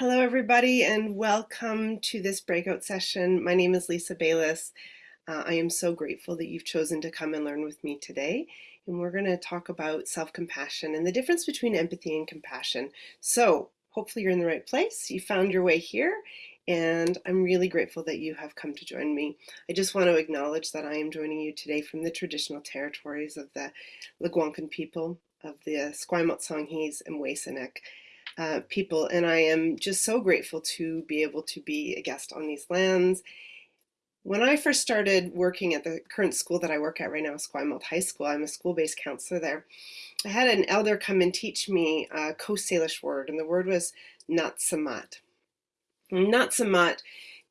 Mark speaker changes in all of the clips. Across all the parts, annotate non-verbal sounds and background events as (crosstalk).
Speaker 1: Hello, everybody, and welcome to this breakout session. My name is Lisa Bayliss. Uh, I am so grateful that you've chosen to come and learn with me today. And we're going to talk about self-compassion and the difference between empathy and compassion. So hopefully you're in the right place. You found your way here, and I'm really grateful that you have come to join me. I just want to acknowledge that I am joining you today from the traditional territories of the Lekwungen people of the Esquimalt Songhees and Wasinek uh, people, and I am just so grateful to be able to be a guest on these lands. When I first started working at the current school that I work at right now, Esquimalt High School, I'm a school-based counselor there. I had an elder come and teach me a Coast Salish word, and the word was Natsamat. Natsamat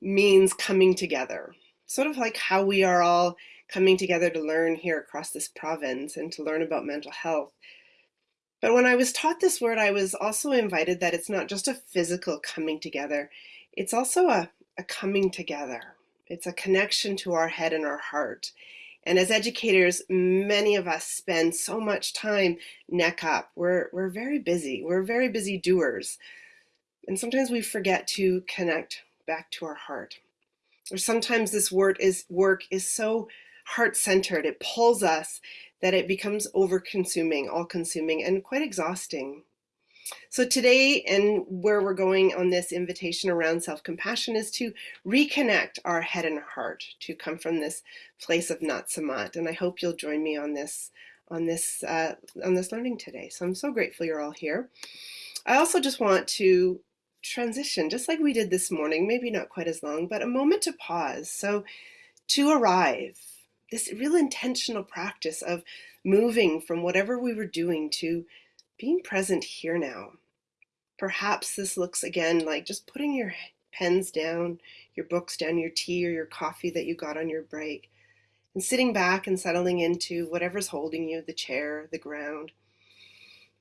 Speaker 1: means coming together, sort of like how we are all coming together to learn here across this province and to learn about mental health. But when I was taught this word, I was also invited that it's not just a physical coming together, it's also a, a coming together. It's a connection to our head and our heart. And as educators, many of us spend so much time neck up. We're, we're very busy. We're very busy doers. And sometimes we forget to connect back to our heart. Or sometimes this word is work is so heart-centered. It pulls us that it becomes over-consuming, all-consuming, and quite exhausting. So today, and where we're going on this invitation around self-compassion is to reconnect our head and heart, to come from this place of Natsamat. And I hope you'll join me on this on this uh, on this learning today. So I'm so grateful you're all here. I also just want to transition, just like we did this morning, maybe not quite as long, but a moment to pause. So to arrive, this real intentional practice of moving from whatever we were doing to being present here now. Perhaps this looks again like just putting your pens down, your books down, your tea or your coffee that you got on your break, and sitting back and settling into whatever's holding you, the chair, the ground.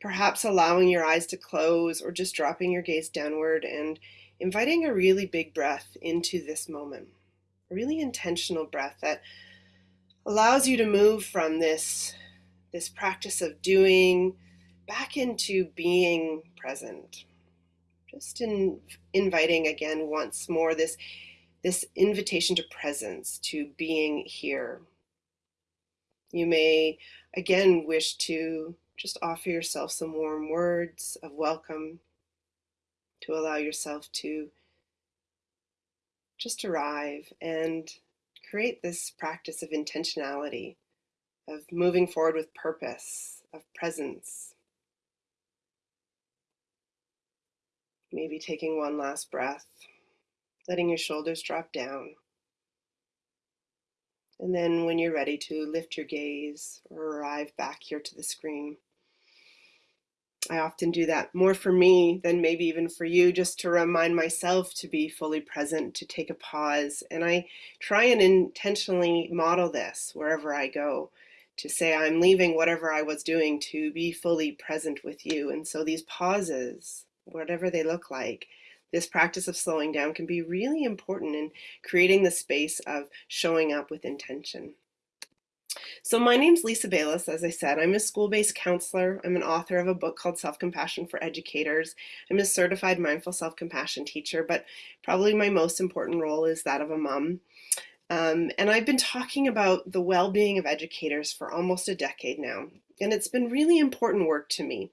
Speaker 1: Perhaps allowing your eyes to close or just dropping your gaze downward and inviting a really big breath into this moment. A really intentional breath that allows you to move from this, this practice of doing back into being present. Just in inviting again once more this, this invitation to presence, to being here. You may again wish to just offer yourself some warm words of welcome, to allow yourself to just arrive and create this practice of intentionality, of moving forward with purpose, of presence. Maybe taking one last breath, letting your shoulders drop down. And then when you're ready to lift your gaze or arrive back here to the screen, I often do that more for me than maybe even for you, just to remind myself to be fully present, to take a pause. And I try and intentionally model this wherever I go, to say I'm leaving whatever I was doing to be fully present with you. And so these pauses, whatever they look like, this practice of slowing down can be really important in creating the space of showing up with intention. So my name's Lisa Bayliss, as I said. I'm a school-based counselor. I'm an author of a book called Self-Compassion for Educators. I'm a certified mindful self-compassion teacher, but probably my most important role is that of a mom. Um, and I've been talking about the well-being of educators for almost a decade now, and it's been really important work to me.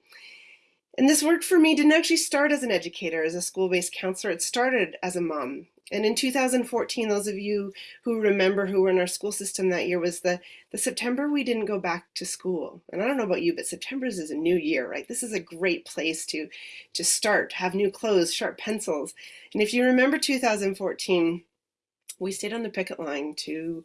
Speaker 1: And this work for me didn't actually start as an educator, as a school-based counselor. It started as a mom. And in 2014, those of you who remember who were in our school system that year was the, the September we didn't go back to school. And I don't know about you, but September is a new year, right? This is a great place to, to start, have new clothes, sharp pencils. And if you remember 2014, we stayed on the picket line to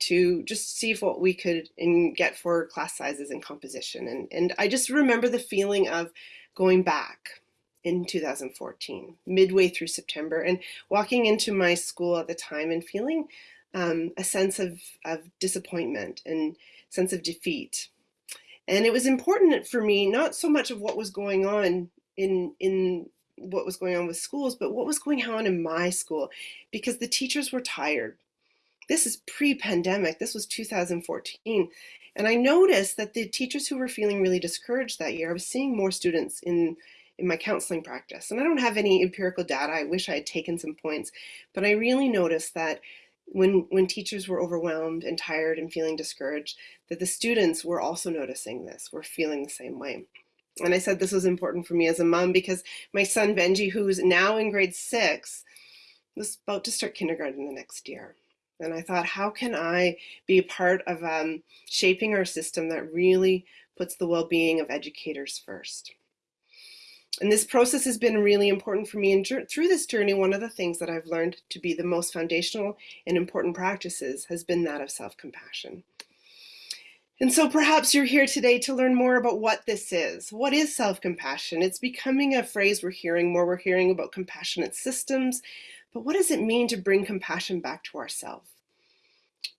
Speaker 1: to just see if what we could in, get for class sizes and composition. And, and I just remember the feeling of going back, in 2014, midway through September, and walking into my school at the time and feeling um, a sense of, of disappointment and sense of defeat. And it was important for me, not so much of what was going on in, in what was going on with schools, but what was going on in my school, because the teachers were tired. This is pre-pandemic, this was 2014. And I noticed that the teachers who were feeling really discouraged that year, I was seeing more students in in my counseling practice. And I don't have any empirical data. I wish I had taken some points, but I really noticed that when when teachers were overwhelmed and tired and feeling discouraged, that the students were also noticing this, were feeling the same way. And I said this was important for me as a mom because my son Benji, who's now in grade six, was about to start kindergarten the next year. And I thought, how can I be part of um, shaping our system that really puts the well-being of educators first? And this process has been really important for me. And through this journey, one of the things that I've learned to be the most foundational and important practices has been that of self-compassion. And so perhaps you're here today to learn more about what this is. What is self-compassion? It's becoming a phrase we're hearing more. We're hearing about compassionate systems, but what does it mean to bring compassion back to ourselves?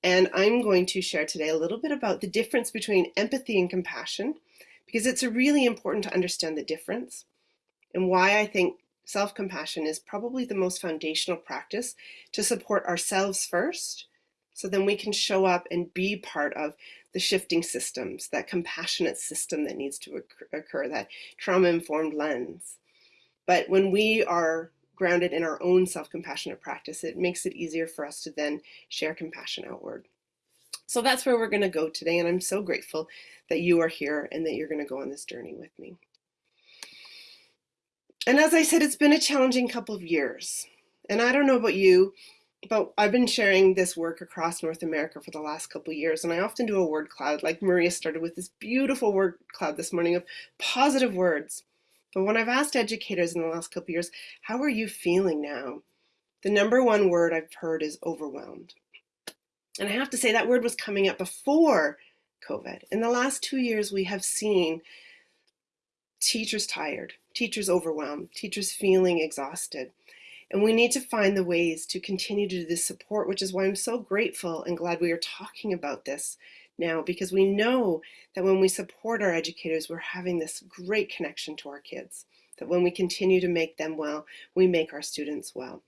Speaker 1: And I'm going to share today a little bit about the difference between empathy and compassion, because it's really important to understand the difference and why I think self-compassion is probably the most foundational practice to support ourselves first, so then we can show up and be part of the shifting systems, that compassionate system that needs to occur, that trauma-informed lens. But when we are grounded in our own self-compassionate practice, it makes it easier for us to then share compassion outward. So that's where we're going to go today, and I'm so grateful that you are here and that you're going to go on this journey with me. And as I said, it's been a challenging couple of years. And I don't know about you, but I've been sharing this work across North America for the last couple of years, and I often do a word cloud, like Maria started with this beautiful word cloud this morning of positive words. But when I've asked educators in the last couple of years, how are you feeling now? The number one word I've heard is overwhelmed. And I have to say that word was coming up before COVID. In the last two years, we have seen teachers tired, teachers overwhelmed, teachers feeling exhausted. And we need to find the ways to continue to do this support, which is why I'm so grateful and glad we are talking about this now, because we know that when we support our educators, we're having this great connection to our kids, that when we continue to make them well, we make our students well.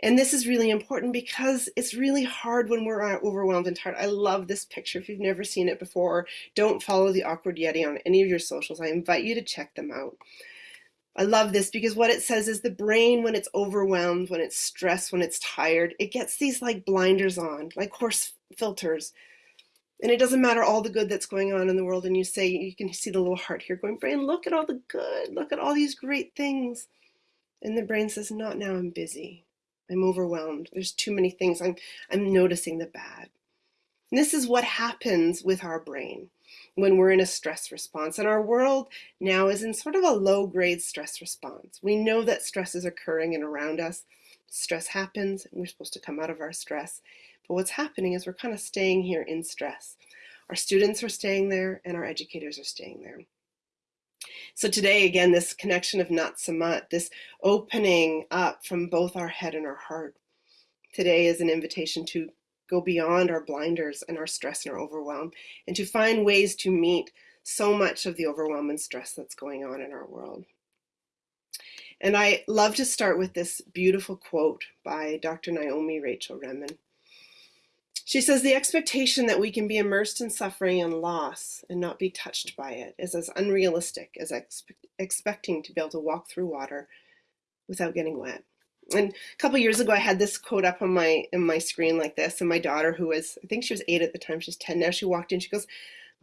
Speaker 1: And this is really important because it's really hard when we're uh, overwhelmed and tired. I love this picture. If you've never seen it before, don't follow the Awkward Yeti on any of your socials. I invite you to check them out. I love this because what it says is the brain, when it's overwhelmed, when it's stressed, when it's tired, it gets these like blinders on, like horse filters. And it doesn't matter all the good that's going on in the world. And you say, you can see the little heart here going, brain, look at all the good. Look at all these great things. And the brain says, not now, I'm busy. I'm overwhelmed. There's too many things. I'm, I'm noticing the bad. And this is what happens with our brain when we're in a stress response. And our world now is in sort of a low grade stress response. We know that stress is occurring and around us. Stress happens and we're supposed to come out of our stress. But what's happening is we're kind of staying here in stress. Our students are staying there and our educators are staying there. So today, again, this connection of Natsamat, this opening up from both our head and our heart. Today is an invitation to go beyond our blinders and our stress and our overwhelm and to find ways to meet so much of the overwhelm and stress that's going on in our world. And I love to start with this beautiful quote by Dr. Naomi Rachel Remen. She says, the expectation that we can be immersed in suffering and loss and not be touched by it is as unrealistic as expecting to be able to walk through water without getting wet. And a couple years ago, I had this quote up on my in my screen like this, and my daughter, who was I think she was eight at the time, she's ten now. She walked in, she goes,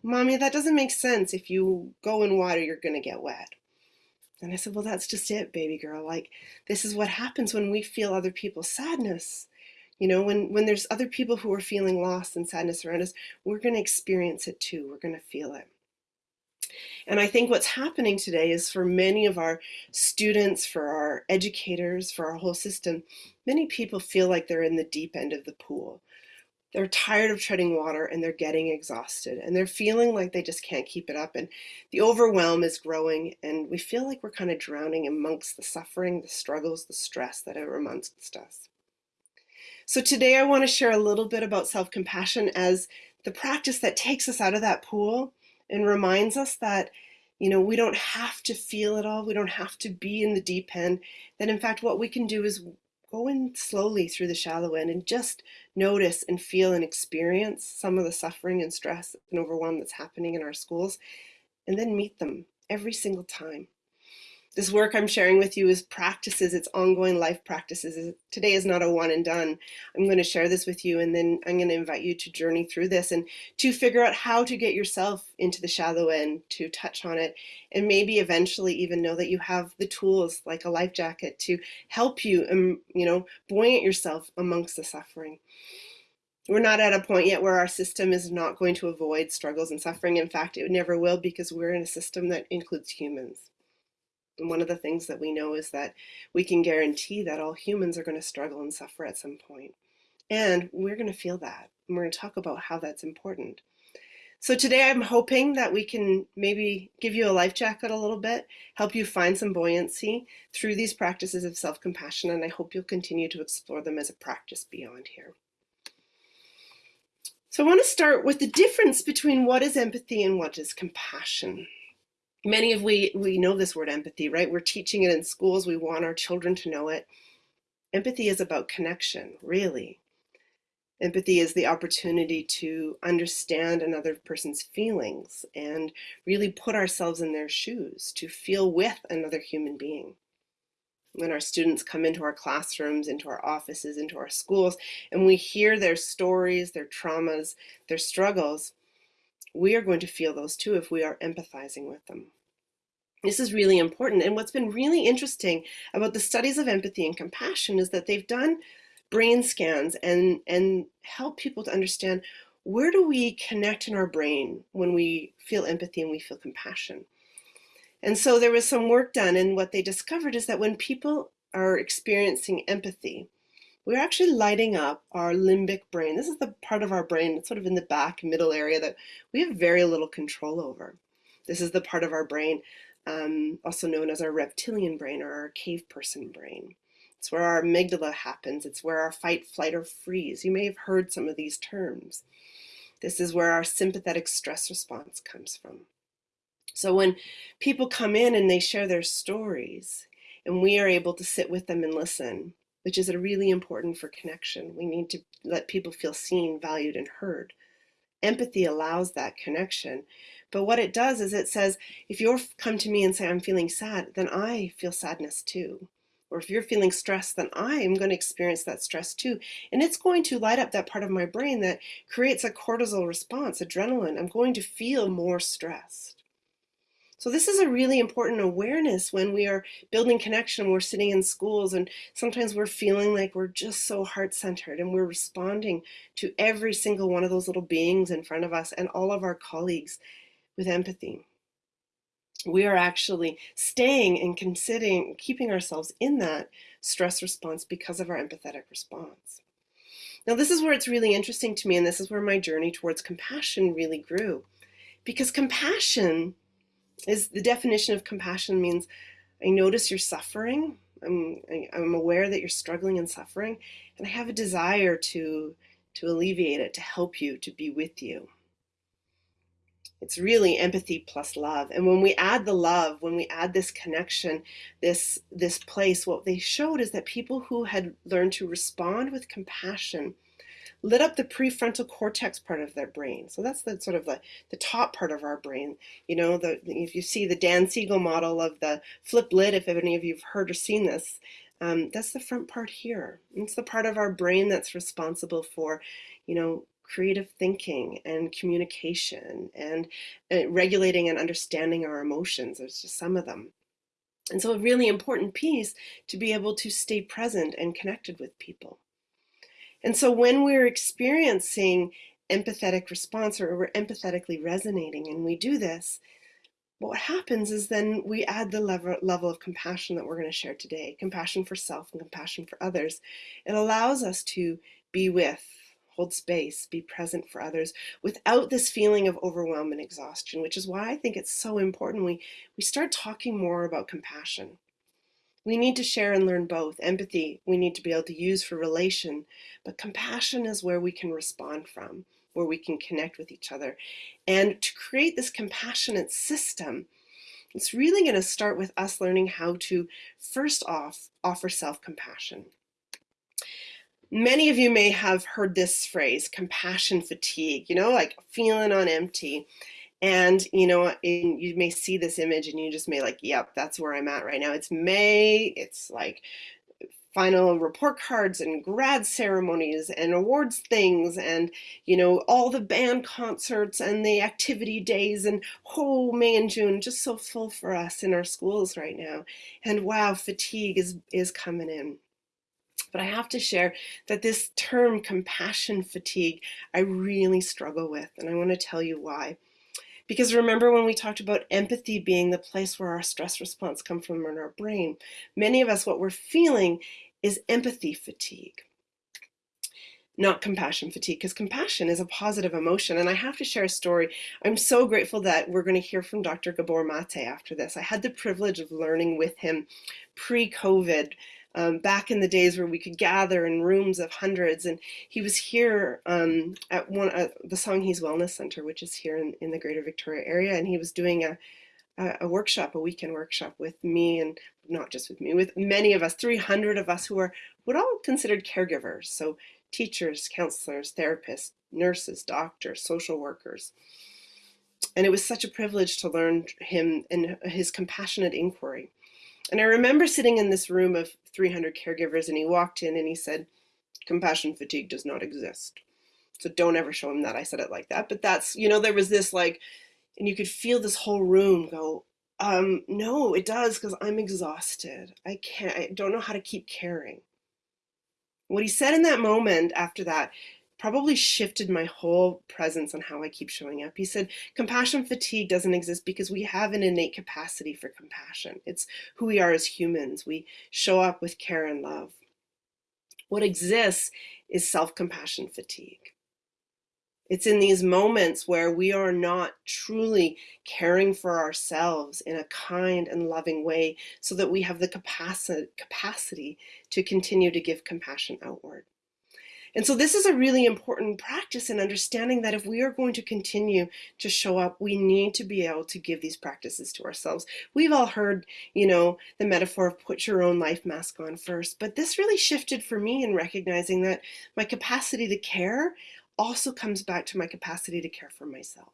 Speaker 1: "Mommy, that doesn't make sense. If you go in water, you're gonna get wet." And I said, "Well, that's just it, baby girl. Like this is what happens when we feel other people's sadness." You know, when, when there's other people who are feeling lost and sadness around us, we're going to experience it too. We're going to feel it. And I think what's happening today is for many of our students, for our educators, for our whole system, many people feel like they're in the deep end of the pool. They're tired of treading water and they're getting exhausted and they're feeling like they just can't keep it up. And the overwhelm is growing and we feel like we're kind of drowning amongst the suffering, the struggles, the stress that are amongst us. So today I want to share a little bit about self-compassion as the practice that takes us out of that pool and reminds us that you know, we don't have to feel it all. We don't have to be in the deep end. That in fact, what we can do is go in slowly through the shallow end and just notice and feel and experience some of the suffering and stress and overwhelm that's happening in our schools and then meet them every single time. This work I'm sharing with you is practices, it's ongoing life practices. Today is not a one and done. I'm going to share this with you and then I'm going to invite you to journey through this and to figure out how to get yourself into the shallow end, to touch on it, and maybe eventually even know that you have the tools like a life jacket to help you, um, you know, buoyant yourself amongst the suffering. We're not at a point yet where our system is not going to avoid struggles and suffering. In fact, it never will because we're in a system that includes humans. And one of the things that we know is that we can guarantee that all humans are going to struggle and suffer at some point. And we're going to feel that. And we're going to talk about how that's important. So today I'm hoping that we can maybe give you a life jacket a little bit, help you find some buoyancy through these practices of self-compassion, and I hope you'll continue to explore them as a practice beyond here. So I want to start with the difference between what is empathy and what is compassion many of we we know this word empathy right? We're teaching it in schools. We want our children to know it. Empathy is about connection really. Empathy is the opportunity to understand another person's feelings and really put ourselves in their shoes to feel with another human being. When our students come into our classrooms into our offices into our schools and we hear their stories their traumas their struggles we are going to feel those too if we are empathizing with them. This is really important. And what's been really interesting about the studies of empathy and compassion is that they've done brain scans and, and help people to understand where do we connect in our brain when we feel empathy and we feel compassion. And so there was some work done and what they discovered is that when people are experiencing empathy, we're actually lighting up our limbic brain. This is the part of our brain sort of in the back middle area that we have very little control over. This is the part of our brain, um, also known as our reptilian brain or our cave person brain. It's where our amygdala happens. It's where our fight, flight, or freeze. You may have heard some of these terms. This is where our sympathetic stress response comes from. So when people come in and they share their stories, and we are able to sit with them and listen, which is a really important for connection. We need to let people feel seen, valued, and heard. Empathy allows that connection. But what it does is it says, if you come to me and say, I'm feeling sad, then I feel sadness too. Or if you're feeling stressed, then I am going to experience that stress too. And it's going to light up that part of my brain that creates a cortisol response, adrenaline. I'm going to feel more stressed. So this is a really important awareness when we are building connection. We're sitting in schools and sometimes we're feeling like we're just so heart-centered and we're responding to every single one of those little beings in front of us and all of our colleagues with empathy. We are actually staying and considering keeping ourselves in that stress response because of our empathetic response. Now this is where it's really interesting to me and this is where my journey towards compassion really grew. Because compassion is the definition of compassion means I notice you're suffering. I'm, I'm aware that you're struggling and suffering, and I have a desire to, to alleviate it, to help you, to be with you. It's really empathy plus love. And when we add the love, when we add this connection, this, this place, what they showed is that people who had learned to respond with compassion lit up the prefrontal cortex part of their brain. So that's the sort of the, the top part of our brain. You know, the, if you see the Dan Siegel model of the flip lid, if any of you have heard or seen this, um, that's the front part here. It's the part of our brain that's responsible for, you know, creative thinking and communication and uh, regulating and understanding our emotions. There's just some of them. And so a really important piece to be able to stay present and connected with people. And so when we're experiencing empathetic response or we're empathetically resonating and we do this, what happens is then we add the level, level of compassion that we're going to share today, compassion for self and compassion for others. It allows us to be with, hold space, be present for others without this feeling of overwhelm and exhaustion, which is why I think it's so important we, we start talking more about compassion. We need to share and learn both. Empathy, we need to be able to use for relation, but compassion is where we can respond from, where we can connect with each other. And to create this compassionate system, it's really going to start with us learning how to, first off, offer self-compassion. Many of you may have heard this phrase, compassion fatigue, you know, like feeling on empty. And, you know, you may see this image and you just may like, yep, that's where I'm at right now. It's May. It's like final report cards and grad ceremonies and awards things and you know all the band concerts and the activity days and oh May and June just so full for us in our schools right now and wow fatigue is is coming in but I have to share that this term compassion fatigue I really struggle with and I want to tell you why because remember when we talked about empathy being the place where our stress response comes from in our brain, many of us, what we're feeling is empathy fatigue not compassion fatigue because compassion is a positive emotion. And i have to share a story. I'm so grateful that we're going to hear from dr gabor mate after this. I had the privilege of learning with him pre-covid um, back in the days where we could gather in rooms of hundreds. And he was here um, at one uh, the Songhees Wellness Center, which is here in, in the Greater Victoria area, and he was doing a, a, workshop, a weekend workshop with me, and not just with me, with many of us, 300 of us who are what all considered caregivers. So teachers, counselors, therapists, nurses, doctors, social workers. And it was such a privilege to learn him and his compassionate inquiry. And I remember sitting in this room of 300 caregivers and he walked in and he said, compassion fatigue does not exist. So don't ever show him that I said it like that. But that's, you know, there was this like, and you could feel this whole room go, um, no, it does because I'm exhausted. I can't, I don't know how to keep caring. What he said in that moment after that probably shifted my whole presence on how I keep showing up. He said, compassion fatigue doesn't exist because we have an innate capacity for compassion. It's who we are as humans. We show up with care and love. What exists is self-compassion fatigue. It's in these moments where we are not truly caring for ourselves in a kind and loving way so that we have the capacity, capacity to continue to give compassion outward. And so this is a really important practice in understanding that if we are going to continue to show up, we need to be able to give these practices to ourselves. We've all heard, you know, the metaphor of put your own life mask on first, but this really shifted for me in recognizing that my capacity to care also comes back to my capacity to care for myself.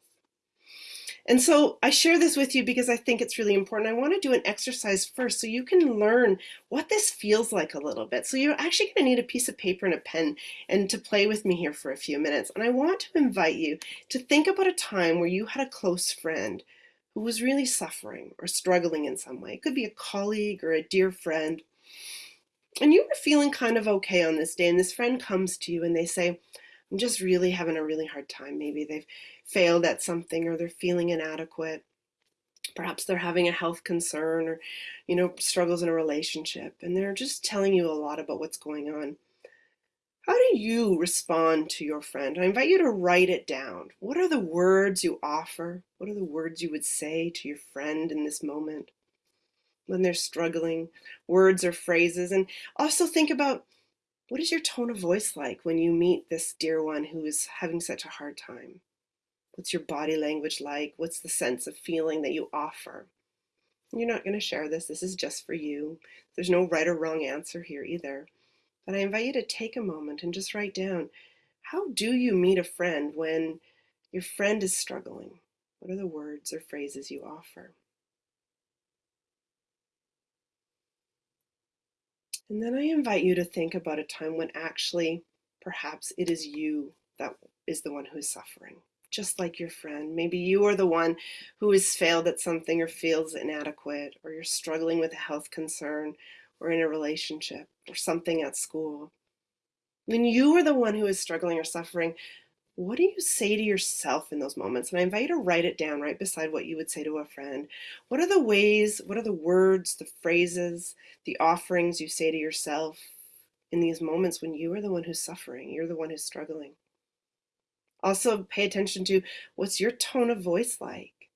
Speaker 1: And so I share this with you because I think it's really important. I want to do an exercise first so you can learn what this feels like a little bit. So you're actually going to need a piece of paper and a pen and to play with me here for a few minutes. And I want to invite you to think about a time where you had a close friend who was really suffering or struggling in some way. It could be a colleague or a dear friend. And you were feeling kind of okay on this day and this friend comes to you and they say, I'm just really having a really hard time. Maybe they've failed at something or they're feeling inadequate. Perhaps they're having a health concern or, you know, struggles in a relationship and they're just telling you a lot about what's going on. How do you respond to your friend? I invite you to write it down. What are the words you offer? What are the words you would say to your friend in this moment when they're struggling? Words or phrases. And also think about what is your tone of voice like when you meet this dear one who is having such a hard time? What's your body language like? What's the sense of feeling that you offer? You're not going to share this. This is just for you. There's no right or wrong answer here either. But I invite you to take a moment and just write down, how do you meet a friend when your friend is struggling? What are the words or phrases you offer? And then I invite you to think about a time when actually perhaps it is you that is the one who is suffering just like your friend. Maybe you are the one who has failed at something or feels inadequate, or you're struggling with a health concern or in a relationship or something at school. When you are the one who is struggling or suffering, what do you say to yourself in those moments? And I invite you to write it down right beside what you would say to a friend. What are the ways, what are the words, the phrases, the offerings you say to yourself in these moments when you are the one who's suffering, you're the one who's struggling? Also pay attention to what's your tone of voice like?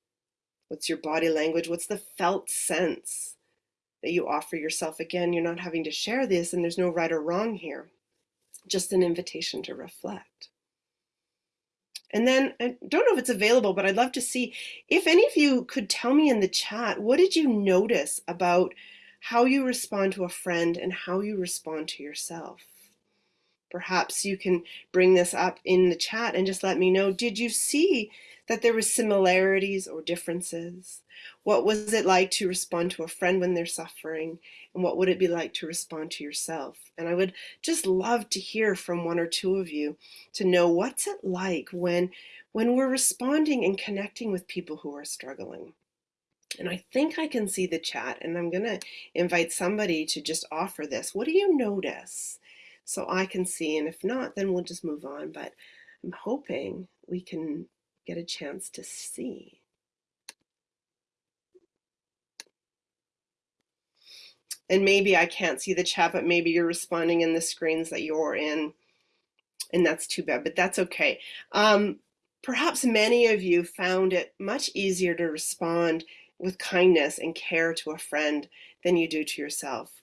Speaker 1: What's your body language? What's the felt sense that you offer yourself? Again, you're not having to share this and there's no right or wrong here. Just an invitation to reflect. And then I don't know if it's available, but I'd love to see if any of you could tell me in the chat, what did you notice about how you respond to a friend and how you respond to yourself? Perhaps you can bring this up in the chat and just let me know, did you see that there were similarities or differences? What was it like to respond to a friend when they're suffering? And what would it be like to respond to yourself? And I would just love to hear from one or two of you to know what's it like when, when we're responding and connecting with people who are struggling. And I think I can see the chat and I'm going to invite somebody to just offer this. What do you notice? so I can see. And if not, then we'll just move on. But I'm hoping we can get a chance to see. And maybe I can't see the chat, but maybe you're responding in the screens that you're in. And that's too bad, but that's okay. Um, perhaps many of you found it much easier to respond with kindness and care to a friend than you do to yourself.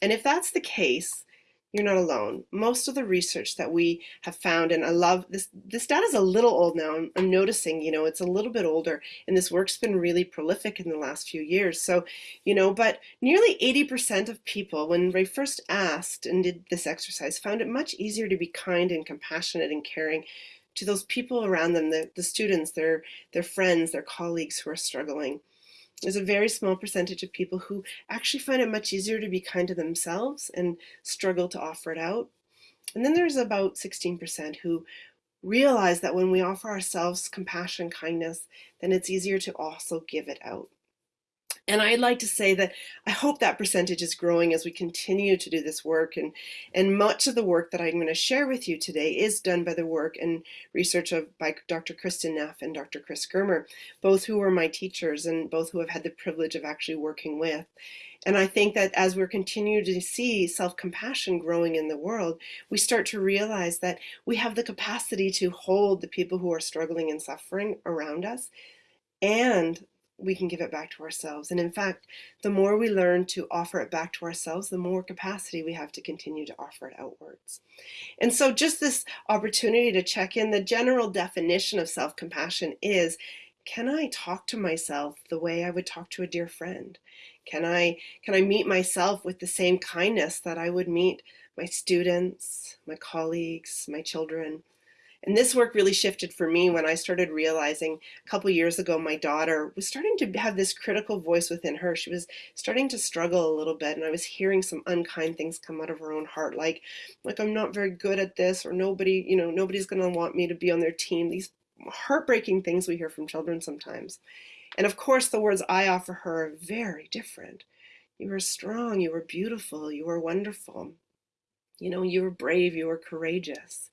Speaker 1: And if that's the case, you're not alone. Most of the research that we have found, and I love this, this data is a little old now. I'm, I'm, noticing, you know, it's a little bit older and this work's been really prolific in the last few years. So, you know, but nearly 80% of people, when they first asked and did this exercise, found it much easier to be kind and compassionate and caring to those people around them, the, the students, their, their friends, their colleagues who are struggling. There's a very small percentage of people who actually find it much easier to be kind to themselves and struggle to offer it out. And then there's about 16% who realize that when we offer ourselves compassion, kindness, then it's easier to also give it out. And I'd like to say that I hope that percentage is growing as we continue to do this work. And, and much of the work that I'm going to share with you today is done by the work and research of by Dr. Kristin Neff and Dr. Chris Germer, both who are my teachers and both who have had the privilege of actually working with. And I think that as we're continuing to see self-compassion growing in the world, we start to realize that we have the capacity to hold the people who are struggling and suffering around us and we can give it back to ourselves. And in fact, the more we learn to offer it back to ourselves, the more capacity we have to continue to offer it outwards. And so just this opportunity to check in, the general definition of self-compassion is, can I talk to myself the way I would talk to a dear friend? Can I, can I meet myself with the same kindness that I would meet my students, my colleagues, my children? And this work really shifted for me when I started realizing a couple years ago my daughter was starting to have this critical voice within her. She was starting to struggle a little bit and I was hearing some unkind things come out of her own heart like like I'm not very good at this or nobody, you know, nobody's going to want me to be on their team. These heartbreaking things we hear from children sometimes. And of course the words I offer her are very different. You are strong, you are beautiful, you are wonderful. You know, you were brave, you were courageous.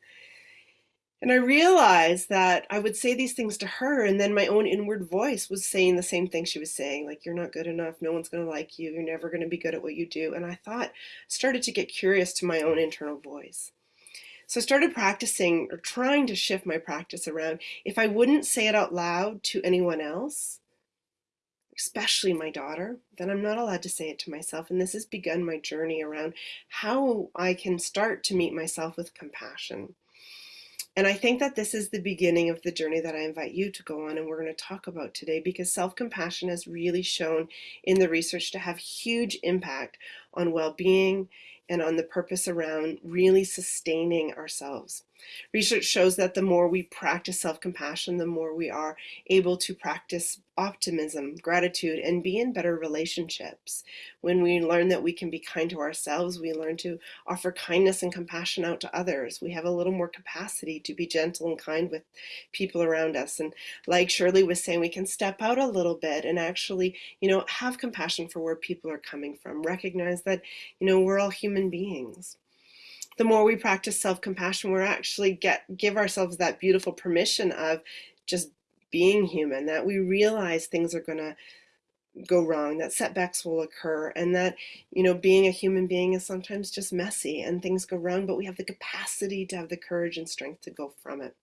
Speaker 1: And I realized that I would say these things to her, and then my own inward voice was saying the same thing she was saying, like, you're not good enough, no one's going to like you, you're never going to be good at what you do. And I thought, started to get curious to my own internal voice. So I started practicing or trying to shift my practice around if I wouldn't say it out loud to anyone else, especially my daughter, then I'm not allowed to say it to myself. And this has begun my journey around how I can start to meet myself with compassion. And I think that this is the beginning of the journey that I invite you to go on and we're going to talk about today because self-compassion has really shown in the research to have huge impact on well-being and on the purpose around really sustaining ourselves. Research shows that the more we practice self-compassion, the more we are able to practice optimism, gratitude, and be in better relationships. When we learn that we can be kind to ourselves, we learn to offer kindness and compassion out to others. We have a little more capacity to be gentle and kind with people around us. And like Shirley was saying, we can step out a little bit and actually, you know, have compassion for where people are coming from. Recognize that, you know, we're all human beings the more we practice self-compassion, we're actually get give ourselves that beautiful permission of just being human, that we realize things are going to go wrong, that setbacks will occur, and that, you know, being a human being is sometimes just messy and things go wrong, but we have the capacity to have the courage and strength to go from it.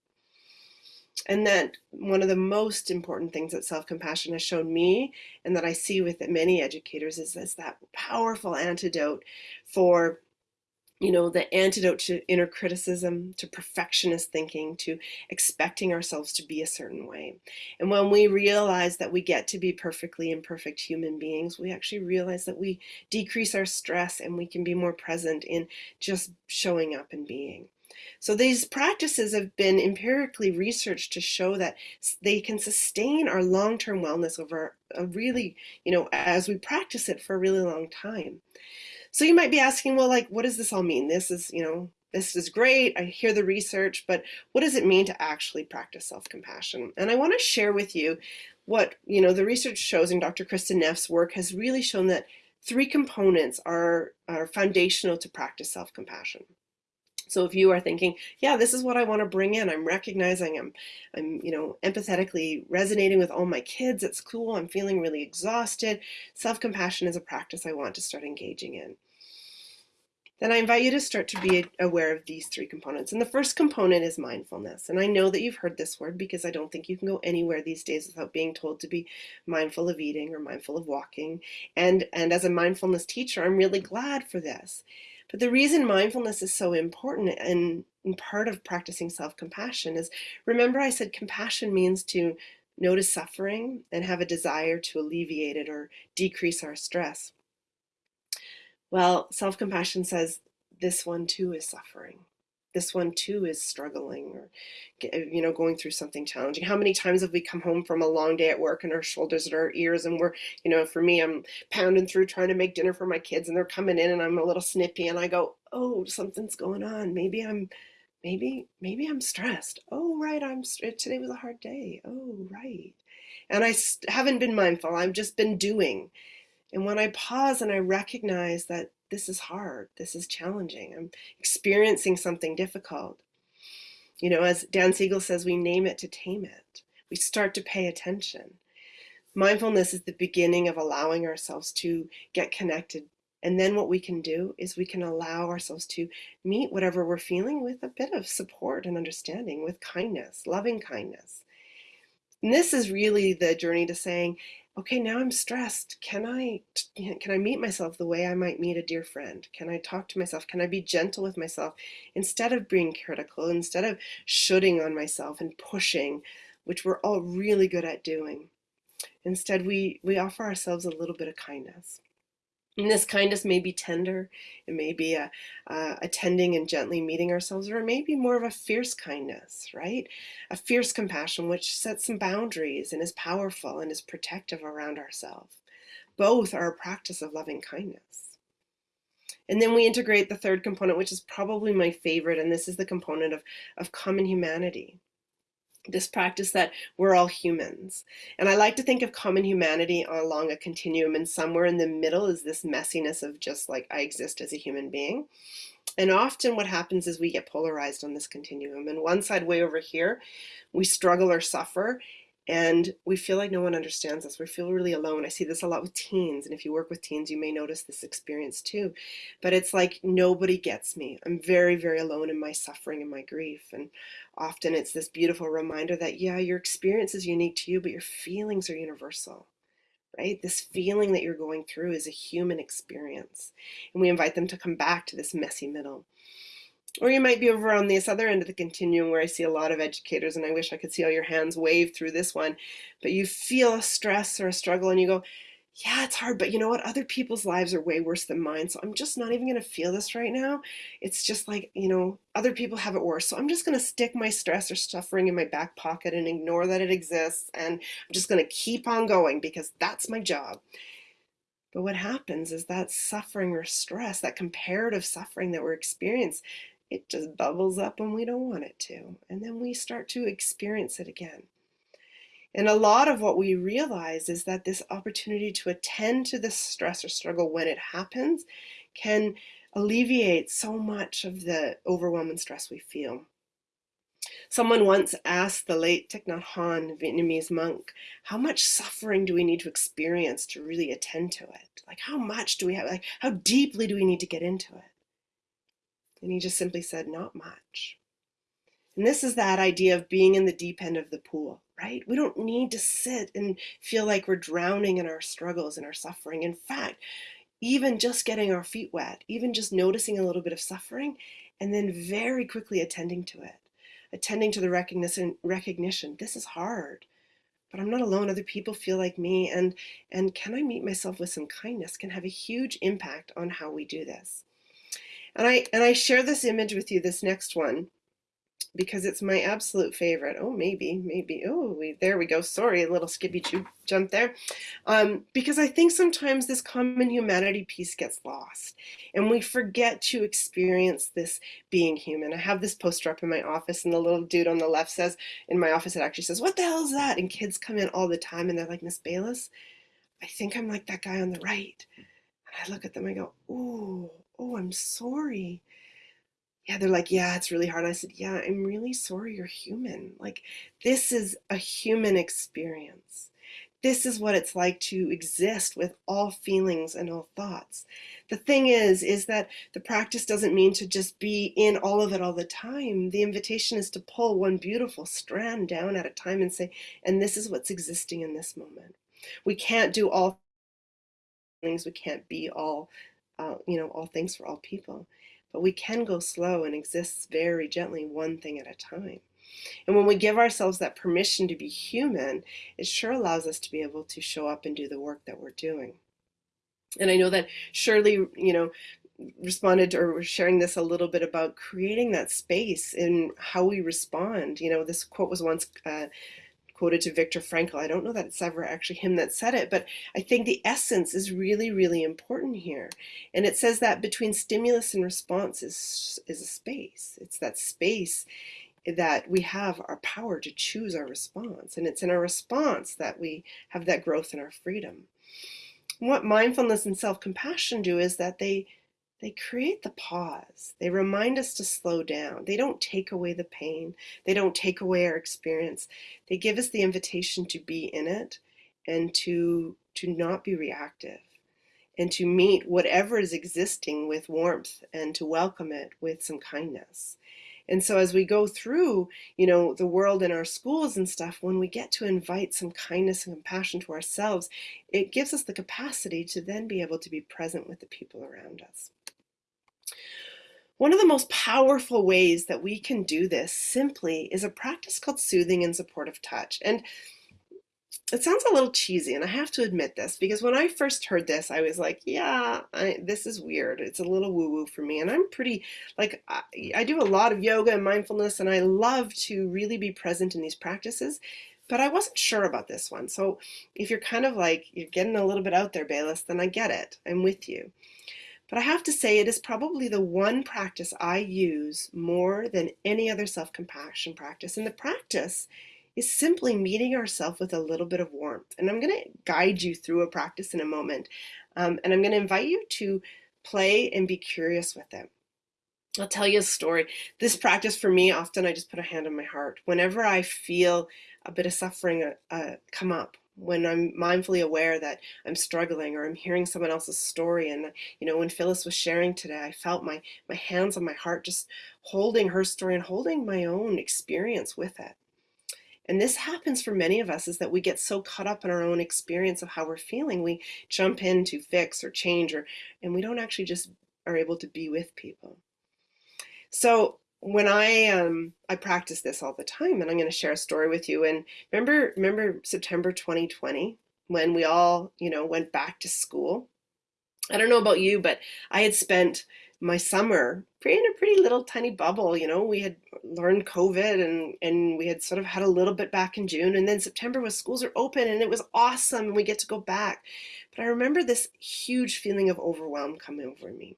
Speaker 1: And that one of the most important things that self-compassion has shown me and that I see with many educators is, is that powerful antidote for you know, the antidote to inner criticism, to perfectionist thinking, to expecting ourselves to be a certain way. And when we realize that we get to be perfectly imperfect human beings, we actually realize that we decrease our stress and we can be more present in just showing up and being. So these practices have been empirically researched to show that they can sustain our long-term wellness over a really, you know, as we practice it for a really long time. So you might be asking, well, like, what does this all mean? This is, you know, this is great. I hear the research, but what does it mean to actually practice self-compassion? And I want to share with you what, you know, the research shows in Dr. Kristin Neff's work has really shown that three components are, are foundational to practice self-compassion. So if you are thinking, yeah, this is what I want to bring in, I'm recognizing I'm, I'm, you know, empathetically resonating with all my kids. It's cool. I'm feeling really exhausted. Self-compassion is a practice I want to start engaging in then I invite you to start to be aware of these three components. And the first component is mindfulness. And I know that you've heard this word because I don't think you can go anywhere these days without being told to be mindful of eating or mindful of walking. And, and as a mindfulness teacher, I'm really glad for this. But the reason mindfulness is so important and, and part of practicing self-compassion is, remember I said compassion means to notice suffering and have a desire to alleviate it or decrease our stress. Well, self-compassion says this one too is suffering. This one too is struggling or, uh, you know, going through something challenging. How many times have we come home from a long day at work and our shoulders at our ears and we're, you know, for me, I'm pounding through trying to make dinner for my kids and they're coming in and I'm a little snippy and I go, oh, something's going on. Maybe I'm, maybe, maybe I'm stressed. Oh, right. I'm, uh, today was a hard day. Oh, right. And I haven't been mindful. I've just been doing. And when I pause and I recognize that this is hard, this is challenging, I'm experiencing something difficult. You know, as Dan Siegel says, we name it to tame it. We start to pay attention. Mindfulness is the beginning of allowing ourselves to get connected. And then what we can do is we can allow ourselves to meet whatever we're feeling with a bit of support and understanding, with kindness, loving kindness. And this is really the journey to saying, okay, now I'm stressed. Can I, can I meet myself the way I might meet a dear friend? Can I talk to myself? Can I be gentle with myself instead of being critical, instead of shooting on myself and pushing, which we're all really good at doing? Instead, we, we offer ourselves a little bit of kindness. And this kindness may be tender, it may be a, uh, attending and gently meeting ourselves, or it may be more of a fierce kindness, right? A fierce compassion which sets some boundaries and is powerful and is protective around ourselves. Both are a practice of loving kindness. And then we integrate the third component, which is probably my favorite, and this is the component of, of common humanity this practice that we're all humans. And I like to think of common humanity along a continuum and somewhere in the middle is this messiness of just like I exist as a human being. And often what happens is we get polarized on this continuum and one side way over here, we struggle or suffer and we feel like no one understands us. We feel really alone. I see this a lot with teens, and if you work with teens, you may notice this experience too. But it's like nobody gets me. I'm very, very alone in my suffering and my grief. And often it's this beautiful reminder that, yeah, your experience is unique to you, but your feelings are universal. Right? This feeling that you're going through is a human experience. And we invite them to come back to this messy middle. Or you might be over on this other end of the continuum where I see a lot of educators and I wish I could see all your hands wave through this one, but you feel a stress or a struggle and you go, yeah, it's hard, but you know what? Other people's lives are way worse than mine. So I'm just not even going to feel this right now. It's just like, you know, other people have it worse. So I'm just going to stick my stress or suffering in my back pocket and ignore that it exists. And I'm just going to keep on going because that's my job. But what happens is that suffering or stress, that comparative suffering that we're experiencing, it just bubbles up when we don't want it to. And then we start to experience it again. And a lot of what we realize is that this opportunity to attend to this stress or struggle when it happens can alleviate so much of the overwhelm and stress we feel. Someone once asked the late Thich Nhat Hanh, Vietnamese monk, how much suffering do we need to experience to really attend to it? Like how much do we have, like how deeply do we need to get into it? And he just simply said, not much. And this is that idea of being in the deep end of the pool, right? We don't need to sit and feel like we're drowning in our struggles and our suffering. In fact, even just getting our feet wet, even just noticing a little bit of suffering, and then very quickly attending to it, attending to the recognition, recognition. This is hard, but I'm not alone. Other people feel like me, and and can I meet myself with some kindness can have a huge impact on how we do this. And I and I share this image with you, this next one, because it's my absolute favorite. Oh, maybe, maybe. Oh, we, there we go. Sorry, a little skippy jump there. Um, because I think sometimes this common humanity piece gets lost and we forget to experience this being human. I have this poster up in my office and the little dude on the left says, in my office, it actually says, what the hell is that? And kids come in all the time and they're like, Miss Bayliss, I think I'm like that guy on the right. And I look at them, I go, oh, oh, I'm sorry yeah, they're like, yeah, it's really hard. I said, yeah, I'm really sorry you're human. Like, this is a human experience. This is what it's like to exist with all feelings and all thoughts. The thing is, is that the practice doesn't mean to just be in all of it all the time. The invitation is to pull one beautiful strand down at a time and say, and this is what's existing in this moment. We can't do all things. We can't be all, uh, you know, all things for all people but we can go slow and exist very gently one thing at a time. And when we give ourselves that permission to be human, it sure allows us to be able to show up and do the work that we're doing. And I know that Shirley, you know, responded to, or sharing this a little bit about creating that space in how we respond. You know, this quote was once uh, quoted to Viktor Frankl. I don't know that it's ever actually him that said it, but I think the essence is really, really important here. And it says that between stimulus and response is, is a space. It's that space that we have our power to choose our response. And it's in our response that we have that growth in our freedom. what mindfulness and self-compassion do is that they they create the pause. They remind us to slow down. They don't take away the pain. They don't take away our experience. They give us the invitation to be in it and to, to not be reactive and to meet whatever is existing with warmth and to welcome it with some kindness. And so as we go through, you know, the world in our schools and stuff, when we get to invite some kindness and compassion to ourselves, it gives us the capacity to then be able to be present with the people around us. One of the most powerful ways that we can do this simply is a practice called soothing and supportive touch. And it sounds a little cheesy, and I have to admit this, because when I first heard this, I was like, yeah, I, this is weird. It's a little woo-woo for me. And I'm pretty, like, I, I do a lot of yoga and mindfulness, and I love to really be present in these practices, but I wasn't sure about this one. So if you're kind of like, you're getting a little bit out there, Bayliss, then I get it. I'm with you. But I have to say it is probably the one practice I use more than any other self-compassion practice. And the practice is simply meeting ourselves with a little bit of warmth. And I'm going to guide you through a practice in a moment. Um, and I'm going to invite you to play and be curious with it. I'll tell you a story. This practice for me, often I just put a hand on my heart. Whenever I feel a bit of suffering uh, uh come up, when I'm mindfully aware that I'm struggling or I'm hearing someone else's story. And, you know, when Phyllis was sharing today, I felt my, my hands on my heart just holding her story and holding my own experience with it. And this happens for many of us is that we get so caught up in our own experience of how we're feeling. We jump in to fix or change or, and we don't actually just are able to be with people. So when I um I practice this all the time and I'm going to share a story with you and remember remember September 2020 when we all you know went back to school? I don't know about you but I had spent my summer in a pretty little tiny bubble you know? We had learned COVID and and we had sort of had a little bit back in June and then September was schools are open and it was awesome and we get to go back. But I remember this huge feeling of overwhelm coming over me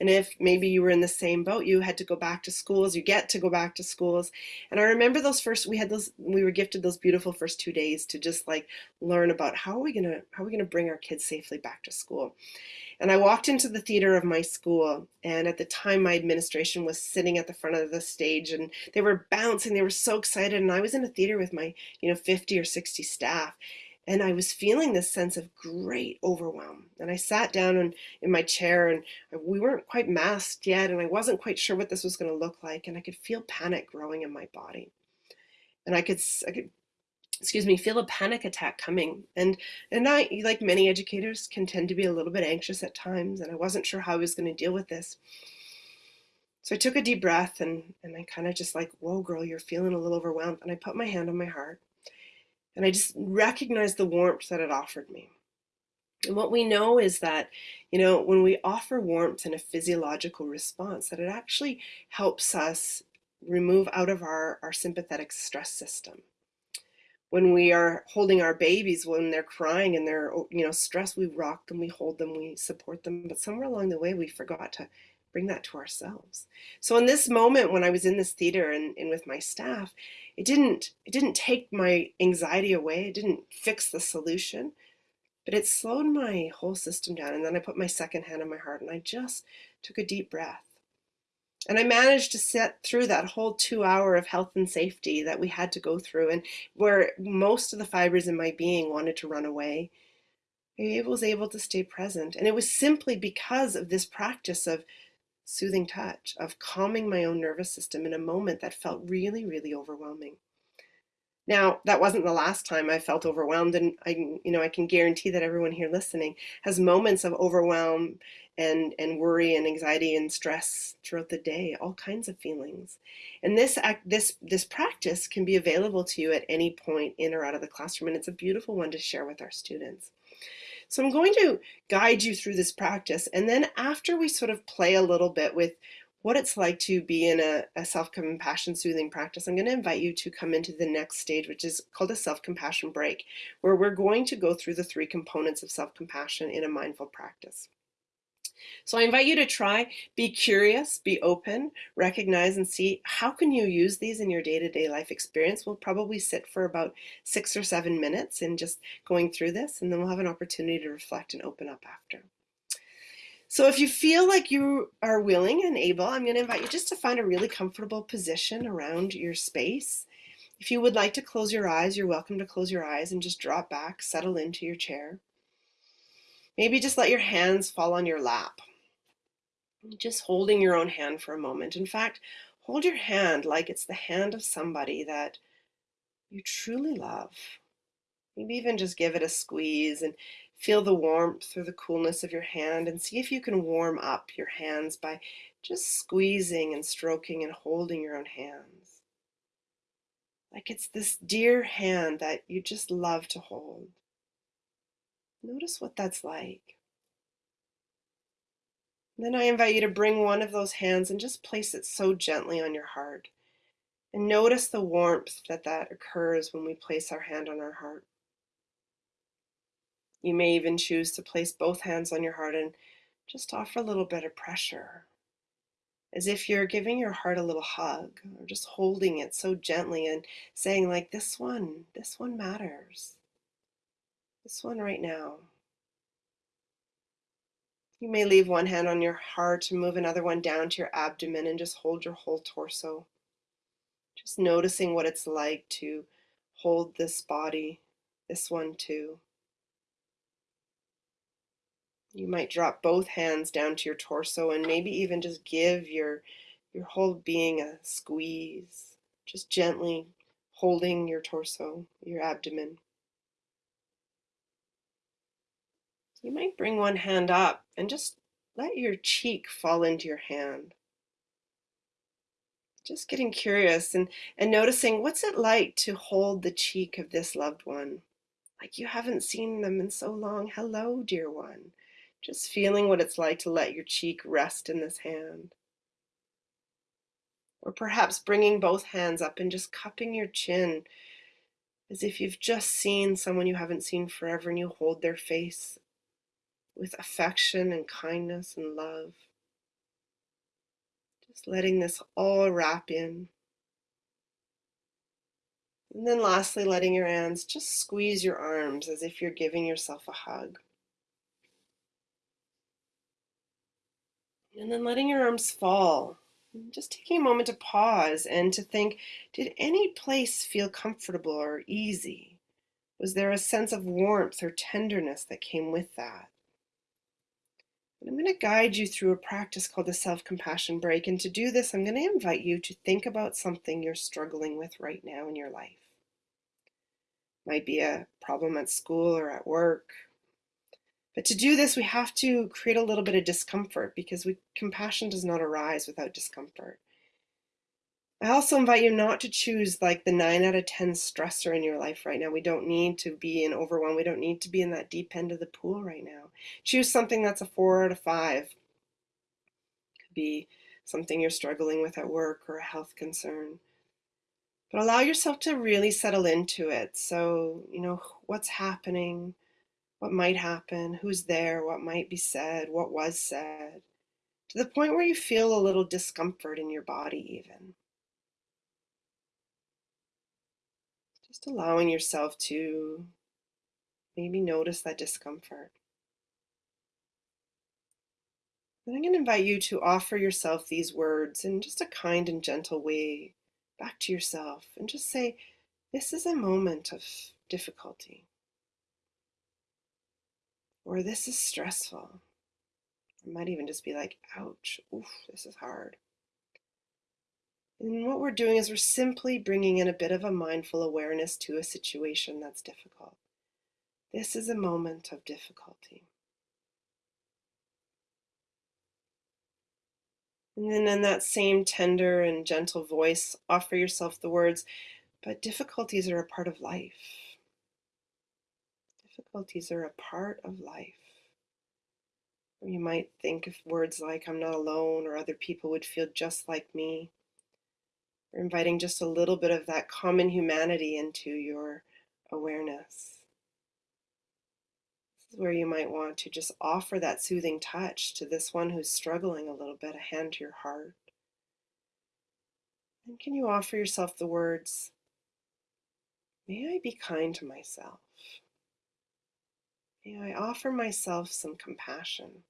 Speaker 1: and if maybe you were in the same boat, you had to go back to schools, you get to go back to schools. And I remember those first, we had those, we were gifted those beautiful first two days to just like learn about how are we gonna, how are we gonna bring our kids safely back to school. And I walked into the theater of my school, and at the time my administration was sitting at the front of the stage and they were bouncing, they were so excited. And I was in a theater with my, you know, 50 or 60 staff. And I was feeling this sense of great overwhelm. And I sat down in, in my chair and we weren't quite masked yet and I wasn't quite sure what this was going to look like. And I could feel panic growing in my body. And I could, I could excuse me, feel a panic attack coming. And and I, like many educators, can tend to be a little bit anxious at times, and I wasn't sure how I was going to deal with this. So I took a deep breath and, and I kind of just like, whoa, girl, you're feeling a little overwhelmed. And I put my hand on my heart and I just recognized the warmth that it offered me. And what we know is that, you know, when we offer warmth in a physiological response, that it actually helps us remove out of our, our sympathetic stress system. When we are holding our babies, when they're crying and they're, you know, stressed, we rock them, we hold them, we support them. But somewhere along the way, we forgot to bring that to ourselves. So in this moment when I was in this theater and, and with my staff, it didn't it didn't take my anxiety away. It didn't fix the solution, but it slowed my whole system down. And then I put my second hand on my heart and I just took a deep breath. And I managed to sit through that whole two hour of health and safety that we had to go through and where most of the fibers in my being wanted to run away. I was able to stay present. And it was simply because of this practice of soothing touch, of calming my own nervous system in a moment that felt really, really overwhelming. Now, that wasn't the last time I felt overwhelmed, and I, you know, I can guarantee that everyone here listening has moments of overwhelm and, and worry and anxiety and stress throughout the day, all kinds of feelings. And this act, this this practice can be available to you at any point in or out of the classroom, and it's a beautiful one to share with our students. So I'm going to guide you through this practice. And then after we sort of play a little bit with what it's like to be in a, a self-compassion soothing practice, I'm going to invite you to come into the next stage, which is called a self-compassion break, where we're going to go through the three components of self-compassion in a mindful practice. So I invite you to try, be curious, be open, recognize and see how can you use these in your day-to-day -day life experience. We'll probably sit for about six or seven minutes in just going through this, and then we'll have an opportunity to reflect and open up after. So if you feel like you are willing and able, I'm going to invite you just to find a really comfortable position around your space. If you would like to close your eyes, you're welcome to close your eyes and just drop back, settle into your chair. Maybe just let your hands fall on your lap. Just holding your own hand for a moment. In fact, hold your hand like it's the hand of somebody that you truly love. Maybe even just give it a squeeze and feel the warmth or the coolness of your hand and see if you can warm up your hands by just squeezing and stroking and holding your own hands. Like it's this dear hand that you just love to hold. Notice what that's like. then I invite you to bring one of those hands and just place it so gently on your heart. And notice the warmth that that occurs when we place our hand on our heart. You may even choose to place both hands on your heart and just offer a little bit of pressure, as if you're giving your heart a little hug or just holding it so gently and saying like, this one, this one matters. This one right now. You may leave one hand on your heart and move another one down to your abdomen and just hold your whole torso. Just noticing what it's like to hold this body, this one too. You might drop both hands down to your torso and maybe even just give your, your whole being a squeeze, just gently holding your torso, your abdomen. You might bring one hand up and just let your cheek fall into your hand. Just getting curious and, and noticing what's it like to hold the cheek of this loved one. Like you haven't seen them in so long. Hello, dear one. Just feeling what it's like to let your cheek rest in this hand. Or perhaps bringing both hands up and just cupping your chin as if you've just seen someone you haven't seen forever and you hold their face with affection and kindness and love. Just letting this all wrap in. And then lastly, letting your hands just squeeze your arms as if you're giving yourself a hug. And then letting your arms fall. Just taking a moment to pause and to think, did any place feel comfortable or easy? Was there a sense of warmth or tenderness that came with that? And I'm going to guide you through a practice called the self-compassion break. And to do this, I'm going to invite you to think about something you're struggling with right now in your life. Might be a problem at school or at work. But to do this, we have to create a little bit of discomfort because we, compassion does not arise without discomfort. I also invite you not to choose like the nine out of 10 stressor in your life right now. We don't need to be in overwhelm. We don't need to be in that deep end of the pool right now. Choose something that's a four out of five. Could be something you're struggling with at work or a health concern. But allow yourself to really settle into it. So, you know, what's happening, what might happen, who's there, what might be said, what was said, to the point where you feel a little discomfort in your body, even. Just allowing yourself to maybe notice that discomfort. Then I'm going to invite you to offer yourself these words in just a kind and gentle way back to yourself and just say, This is a moment of difficulty. Or this is stressful. It might even just be like, ouch, oof, this is hard. And what we're doing is we're simply bringing in a bit of a mindful awareness to a situation that's difficult. This is a moment of difficulty. And then in that same tender and gentle voice, offer yourself the words, but difficulties are a part of life. Difficulties are a part of life. Or you might think of words like, I'm not alone, or other people would feel just like me. We're inviting just a little bit of that common humanity into your awareness. This is where you might want to just offer that soothing touch to this one who's struggling a little bit, a hand to your heart. And can you offer yourself the words, May I be kind to myself? May I offer myself some compassion?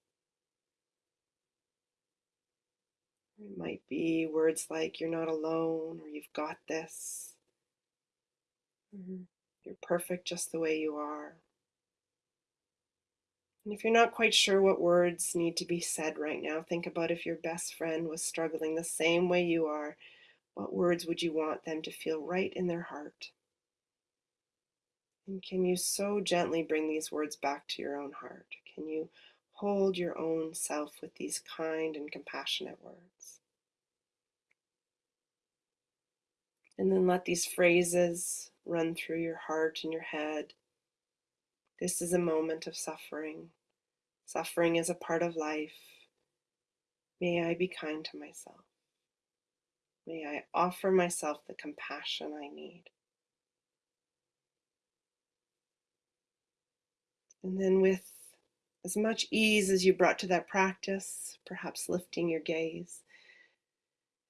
Speaker 1: It might be words like, you're not alone, or you've got this. Mm-hmm. You're perfect just the way you are. And if you're not quite sure what words need to be said right now, think about if your best friend was struggling the same way you are, what words would you want them to feel right in their heart? And can you so gently bring these words back to your own heart? Can you hold your own self with these kind and compassionate words? And then let these phrases run through your heart and your head. This is a moment of suffering. Suffering is a part of life. May I be kind to myself. May I offer myself the compassion I need. And then, with as much ease as you brought to that practice, perhaps lifting your gaze,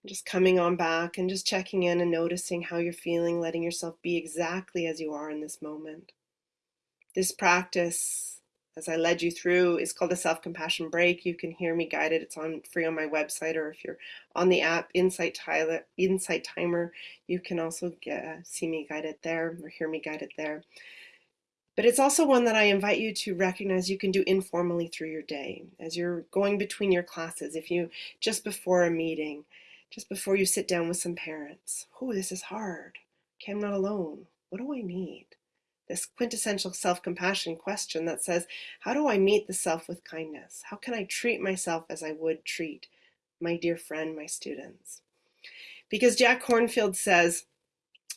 Speaker 1: just coming on back and just checking in and noticing how you're feeling, letting yourself be exactly as you are in this moment. This practice, as I led you through, is called a self compassion break. You can hear me guided. It's on free on my website, or if you're on the app Insight, Tyler, Insight Timer, you can also get, uh, see me guided there or hear me guided there. But it's also one that I invite you to recognize you can do informally through your day as you're going between your classes. If you just before a meeting, just before you sit down with some parents. Oh, this is hard. Okay, I'm not alone. What do I need? This quintessential self compassion question that says, How do I meet the self with kindness? How can I treat myself as I would treat my dear friend, my students? Because Jack Kornfield says,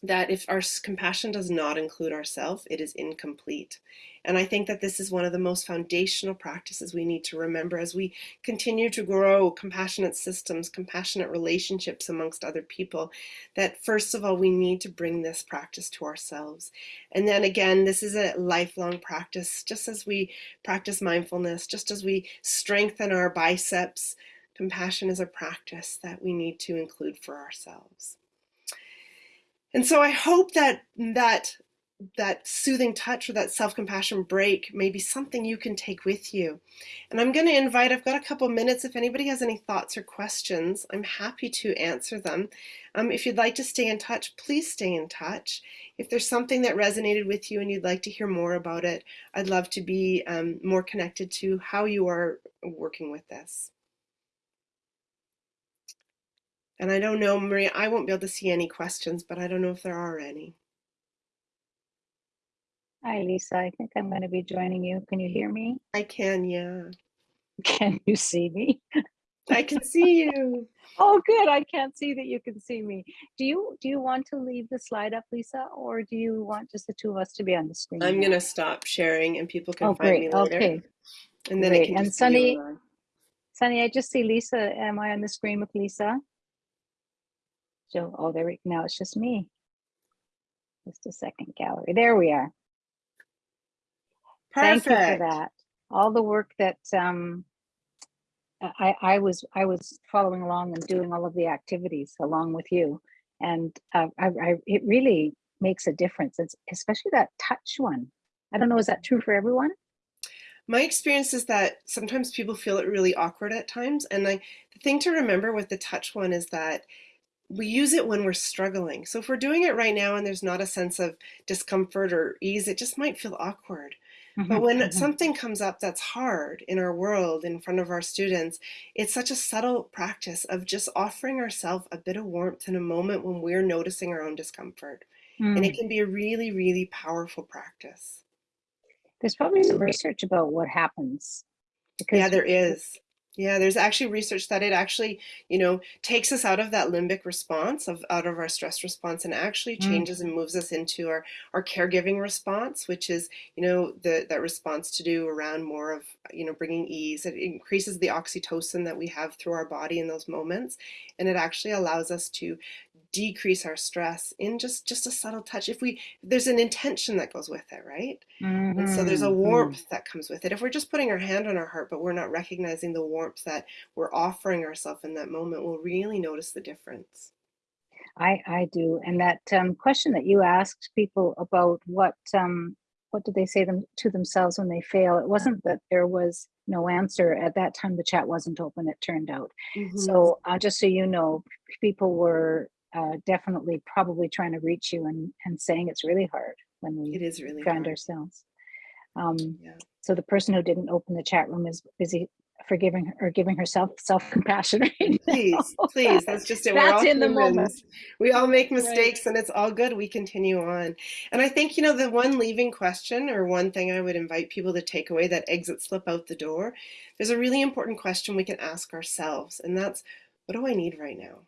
Speaker 1: that if our compassion does not include ourself, it is incomplete. And I think that this is one of the most foundational practices we need to remember as we continue to grow compassionate systems, compassionate relationships amongst other people, that first of all, we need to bring this practice to ourselves. And then again, this is a lifelong practice, just as we practice mindfulness, just as we strengthen our biceps, compassion is a practice that we need to include for ourselves. And so I hope that that that soothing touch or that self-compassion break may be something you can take with you. And I'm going to invite, I've got a couple minutes. If anybody has any thoughts or questions, I'm happy to answer them. Um, if you'd like to stay in touch, please stay in touch. If there's something that resonated with you and you'd like to hear more about it, I'd love to be um, more connected to how you are working with this. And I don't know, Maria, I won't be able to see any questions, but I don't know if there are any.
Speaker 2: Hi, Lisa. I think I'm going to be joining you. Can you hear me?
Speaker 1: I can, yeah. (laughs)
Speaker 2: Can you see me?
Speaker 1: I can see you. (laughs)
Speaker 2: Oh, good. I can't see that you can see me. Do you do you want to leave the slide up, Lisa, or do you want just the two of us to be on the screen
Speaker 1: I'm gonna stop sharing and people can
Speaker 2: Oh,
Speaker 1: find
Speaker 2: great.
Speaker 1: me later.
Speaker 2: Okay,
Speaker 1: And then
Speaker 2: great.
Speaker 1: can
Speaker 2: And
Speaker 1: just be you
Speaker 2: Sunny. Sunny, I just see Lisa. Am I on the screen with Lisa? Oh, there we now it's just me. Just a second, gallery. There we are. Perfect. Thank you for that. All the work that um, I, I was I was following along and doing all of the activities along with you, and uh, I, I it really makes a difference. It's especially that touch one. I don't know, is that true for everyone?
Speaker 1: My experience is that sometimes people feel it really awkward at times. And I, the thing to remember with the touch one is that we use it when we're struggling. So if we're doing it right now and there's not a sense of discomfort or ease, it just might feel awkward. But
Speaker 2: Mhm,
Speaker 1: when
Speaker 2: mhm.
Speaker 1: something comes up that's hard in our world, in front of our students, it's such a subtle practice of just offering ourselves a bit of warmth in a moment when we're noticing our own discomfort. And it
Speaker 2: Mm.
Speaker 1: can be a really, really powerful practice.
Speaker 2: There's probably some research about what happens
Speaker 1: Yeah, there is. Yeah, there's actually research that it actually, you know, takes us out of that limbic response of out of our stress response and actually
Speaker 2: mm,
Speaker 1: changes and moves us into our our caregiving response, which is, you know, the that response to do around more of, you know, bringing ease. It increases the oxytocin that we have through our body in those moments, and it actually allows us to decrease our stress in just just a subtle touch. If we there's an intention that goes with it, right? And so there's a
Speaker 2: mhm, mm.
Speaker 1: warmth that comes with it. If we're just putting our hand on our heart, but we're not recognizing the warmth that we're offering ourselves in that moment, we'll really notice the difference.
Speaker 2: I I do, and that um, question that you asked people about what um, what did they say them to themselves when they fail? It wasn't that there was no answer at that time. The chat wasn't open. It turned out.
Speaker 1: hmm
Speaker 2: So uh, just so you know, people were uh, definitely probably trying to reach you and and saying it's really hard when we
Speaker 1: It is really
Speaker 2: found
Speaker 1: hard.
Speaker 2: ourselves. Um,
Speaker 1: Yeah.
Speaker 2: so the person who didn't open the chat room is busy forgiving her- or giving herself self compassion (laughs) right now.
Speaker 1: Please, please, that's just it.
Speaker 2: That's in the moment.
Speaker 1: We all make
Speaker 2: Right.
Speaker 1: mistakes and it's all good. We continue on. And I think, you know, the one leaving question or one thing I would invite people to take away that exit slip out the door, there's a really important question we can ask ourselves, and that's what do I need right now?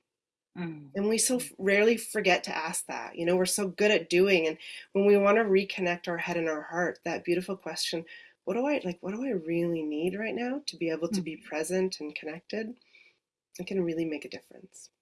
Speaker 2: Mm,
Speaker 1: And we so rarely forget to ask that. You know, we're so good at doing. And when we want to reconnect our head and our heart, that beautiful question, what do I like? What do I really need right now to be able to
Speaker 2: mm.
Speaker 1: be present and connected? It can really make a difference.